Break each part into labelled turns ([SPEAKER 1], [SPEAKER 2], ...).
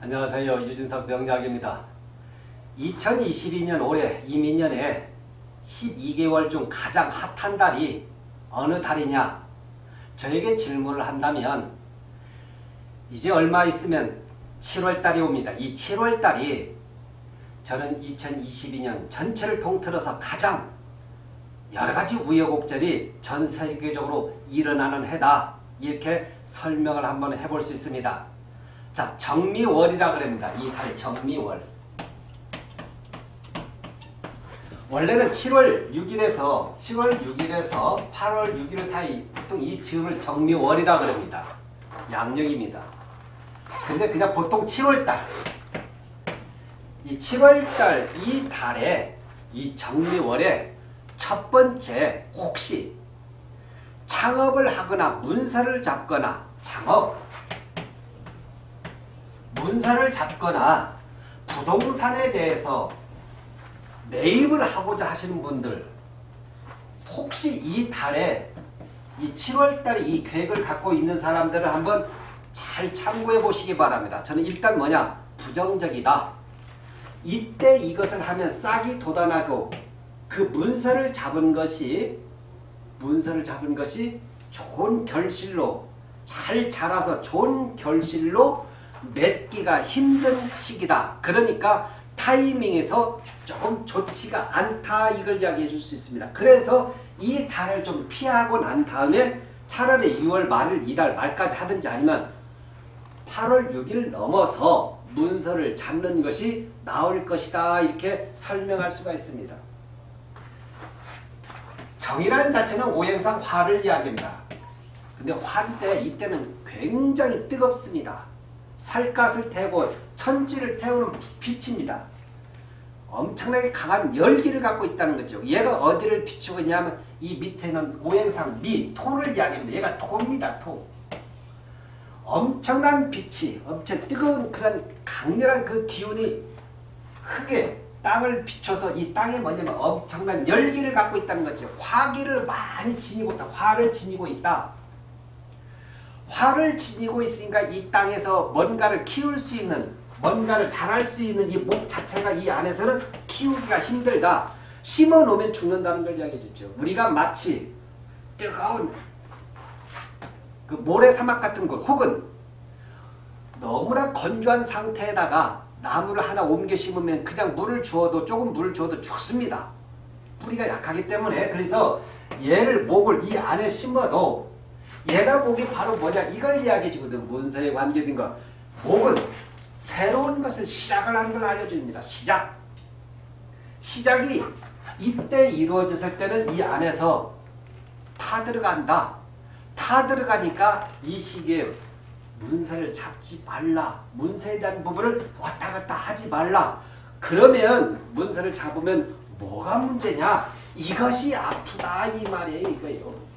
[SPEAKER 1] 안녕하세요. 유진석 명작입니다. 2022년 올해 이민년에 12개월 중 가장 핫한 달이 어느 달이냐? 저에게 질문을 한다면 이제 얼마 있으면 7월달이 옵니다. 이 7월달이 저는 2022년 전체를 통틀어서 가장 여러가지 우여곡절이 전 세계적으로 일어나는 해다. 이렇게 설명을 한번 해볼 수 있습니다. 자, 정미월이라 그럽니다. 이달 정미월. 원래는 7월 6일에서 7월 6일에서 8월 6일 사이 보통 이 즈음을 정미월이라 그럽니다. 양력입니다. 근데 그냥 보통 7월달 이 7월달 이 달에 이 정미월에 첫 번째 혹시 창업을 하거나 문서를 잡거나 창업 문서를 잡거나 부동산에 대해서 매입을 하고자 하시는 분들 혹시 이 달에 이 7월 달에 이 계획을 갖고 있는 사람들을 한번 잘 참고해 보시기 바랍니다. 저는 일단 뭐냐 부정적이다. 이때 이것을 하면 싹이 돋아나고 그 문서를 잡은 것이 문서를 잡은 것이 좋은 결실로 잘 자라서 좋은 결실로 맺기가 힘든 시기다. 그러니까 타이밍에서 조금 좋지가 않다 이걸 이야기해 줄 수 있습니다. 그래서 이 달을 좀 피하고 난 다음에 차라리 6월 말을 이달 말까지 하든지 아니면 8월 6일 넘어서 문서를 잡는 것이 나을 것이다 이렇게 설명할 수가 있습니다. 정이라는 자체는 오행상 화를 이야기합니다. 근데 화때 이때는 굉장히 뜨겁습니다. 살갗을 태우고 천지를 태우는 빛입니다. 엄청나게 강한 열기를 갖고 있다는 거죠. 얘가 어디를 비추고 있냐면 이 밑에는 오행상 미, 토를 이야기합니다. 얘가 토입니다. 토. 엄청난 빛이 엄청 뜨거운 그런 강렬한 그 기운이 흙에 땅을 비춰서 이 땅에 뭐냐면 엄청난 열기를 갖고 있다는 거죠. 화기를 많이 지니고 있다. 화를 지니고 있다. 화를 지니고 있으니까 이 땅에서 뭔가를 키울 수 있는 뭔가를 자랄 수 있는 이 목 자체가 이 안에서는 키우기가 힘들다. 심어 놓으면 죽는다는 걸 이야기해 주죠. 우리가 마치 뜨거운 그 모래 사막 같은 곳 혹은 너무나 건조한 상태에다가 나무를 하나 옮겨 심으면 그냥 물을 주어도 조금 물을 주어도 죽습니다. 뿌리가 약하기 때문에 그래서 얘를 목을 이 안에 심어도 얘가 목이 바로 뭐냐 이걸 이야기해 주거든. 문서에 관계된 거. 목은 새로운 것을 시작을 하는 걸 알려줍니다. 시작. 시작이 이때 이루어졌을 때는 이 안에서 타 들어간다. 타 들어가니까 이 시기에 문서를 잡지 말라. 문서에 대한 부분을 왔다 갔다 하지 말라. 그러면 문서를 잡으면 뭐가 문제냐? 이것이 아프다 이 말이에요. 이거예요.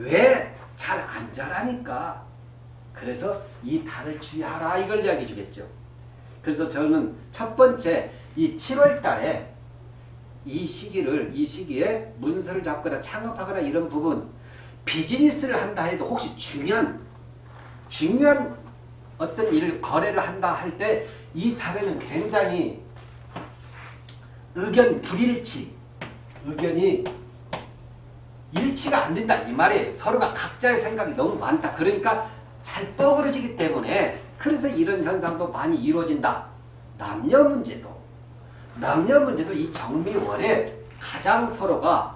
[SPEAKER 1] 왜 잘 안 자라니까. 그래서 이 달을 주의하라 이걸 이야기해 주겠죠. 그래서 저는 첫 번째 이 7월 달에 이 시기를 이 시기에 문서를 잡거나 창업하거나 이런 부분 비즈니스를 한다 해도 혹시 중요한 중요한 어떤 일을 거래를 한다 할 때 이 달에는 굉장히 의견 불일치 의견이 일치가 안 된다 이 말이에요. 서로가 각자의 생각이 너무 많다. 그러니까 잘 뻐그러지기 때문에 그래서 이런 현상도 많이 이루어진다. 남녀 문제도 남녀 문제도 이 정미월에 가장 서로가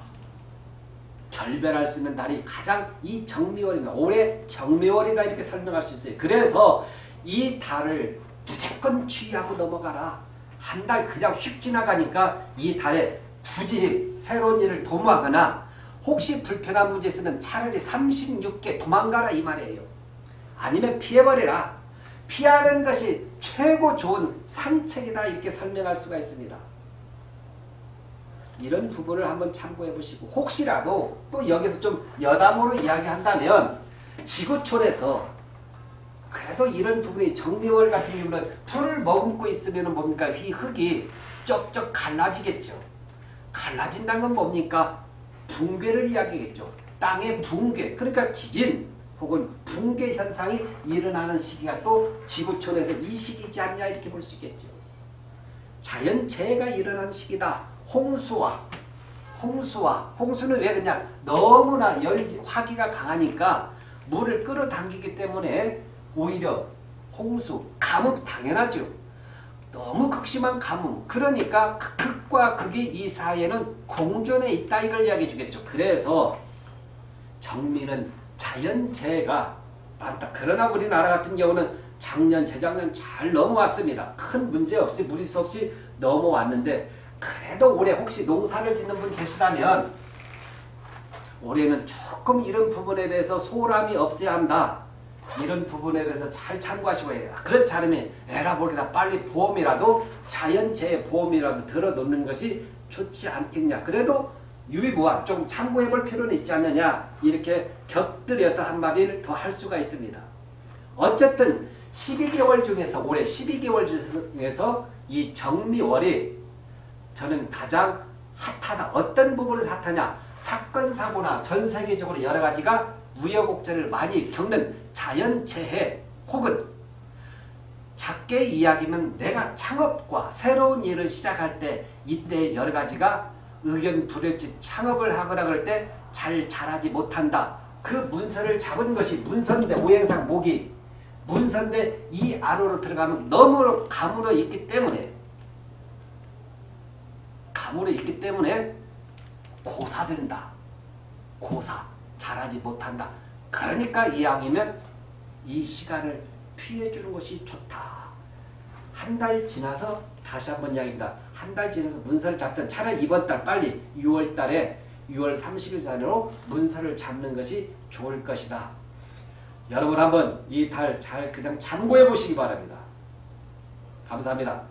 [SPEAKER 1] 결별할 수 있는 달이 가장 이 정미월입니다. 올해 정미월이다 이렇게 설명할 수 있어요. 그래서 이 달을 무조건 주의하고 넘어가라. 한 달 그냥 휙 지나가니까 이 달에 굳이 새로운 일을 도모하거나 혹시 불편한 문제 있으면 차라리 36개 도망가라 이 말이에요. 아니면 피해버리라. 피하는 것이 최고 좋은 산책이다 이렇게 설명할 수가 있습니다. 이런 부분을 한번 참고해 보시고 혹시라도 또 여기서 좀 여담으로 이야기한다면 지구촌에서 그래도 이런 부분이 정미월 같은 경우는 풀을 머금고 있으면 뭡니까 이 흙이 쪽쪽 갈라지겠죠. 갈라진다는 건 뭡니까 붕괴를 이야기겠죠. 땅의 붕괴 그러니까 지진 혹은 붕괴 현상이 일어나는 시기가 또 지구촌에서 이 시기지 않냐 이렇게 볼 수 있겠죠. 자연재해가 일어나는 시기다. 홍수와 홍수와 홍수는 왜 그냥 너무나 열기 화기가 강하니까 물을 끌어당기기 때문에 오히려 홍수, 가뭄 당연하죠. 너무 극심한 가뭄. 그러니까 그 극과 극이 이 사이에는 공존해 있다 이걸 이야기해 주겠죠. 그래서 정미는 자연재해가 많다. 그러나 우리나라 같은 경우는 작년, 재작년 잘 넘어왔습니다. 큰 문제 없이 무리수 없이 넘어왔는데 그래도 올해 혹시 농사를 짓는 분 계시다면 올해는 조금 이런 부분에 대해서 소홀함이 없어야 한다. 이런 부분에 대해서 잘 참고하시고 해요. 그렇지 않으면 에라 모르다 빨리 보험이라도 자연재해 보험이라도 들어놓는 것이 좋지 않겠냐. 그래도 유의무한 좀 참고해 볼 필요는 있지 않느냐. 이렇게 곁들여서 한마디를 더 할 수가 있습니다. 어쨌든 12개월 중에서 올해 12개월 중에서 이 정미월이 저는 가장 핫하다. 어떤 부분에서 핫하냐. 사건 사고나 전 세계적으로 여러 가지가 우여곡절을 많이 겪는 자연재해 혹은 작게 이야기는 내가 창업과 새로운 일을 시작할 때 이때 여러 가지가 의견 불일치 창업을 하거나 그럴 때잘 자라지 못한다. 그 문서를 잡은 것이 문서인데 오행상 목이 문서인데 이 안으로 들어가면 너무 가물어 있기 때문에 가물어 있기 때문에 고사된다. 고사. 잘하지 못한다. 그러니까 이왕이면 이 시간을 피해주는 것이 좋다. 한 달 지나서 다시 한번 이야기입니다. 한 달 지나서 문서를 잡든 차라리 이번 달 빨리 6월 달에 6월 30일 전으로 문서를 잡는 것이 좋을 것이다. 여러분 한번 이 달 잘 그냥 참고해 보시기 바랍니다. 감사합니다.